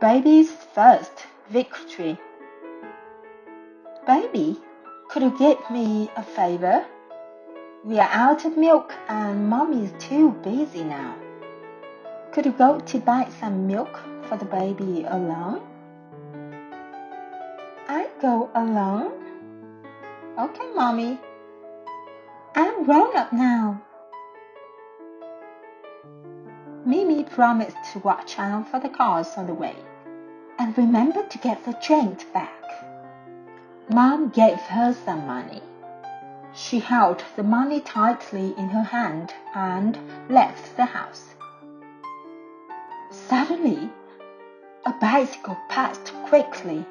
Baby's first victory. Baby, could you get me a favor? We are out of milk and mommy's too busy now. Could you go to buy some milk for the baby alone? I go alone? Okay, mommy. I'm grown up now. Mimi promised to watch out for the cars on the way and remember to get the drink back. Mom gave her some money. She held the money tightly in her hand and left the house. Suddenly, a bicycle passed quickly.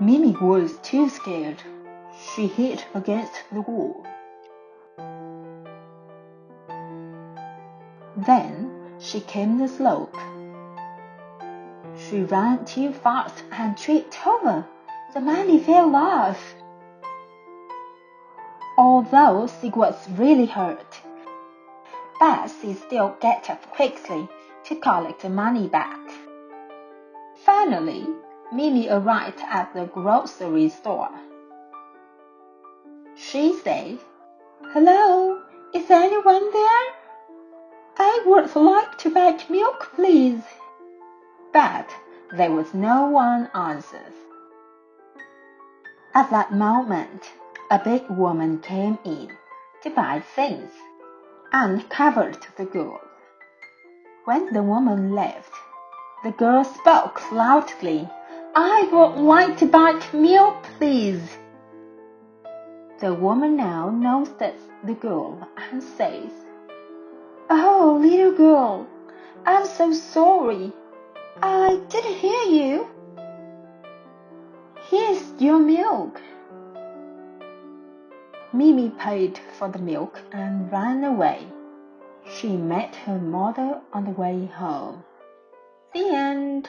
Mimi was too scared. She hit against the wall. Then she came the slope. She ran too fast and tripped over. The money fell off. Although she was really hurt, but she still got up quickly to collect the money back. Finally, Mimi arrived at the grocery store. She said, Hello, is anyone there? I would like to buy milk, please. But there was no one answers. At that moment, a big woman came in to buy things and covered the girl. When the woman left, the girl spoke loudly. I would like to buy milk, please. The woman now notices the girl and says, Oh, little girl, I'm so sorry. I didn't hear you. Here's your milk. Mimi paid for the milk and ran away. She met her mother on the way home. The end.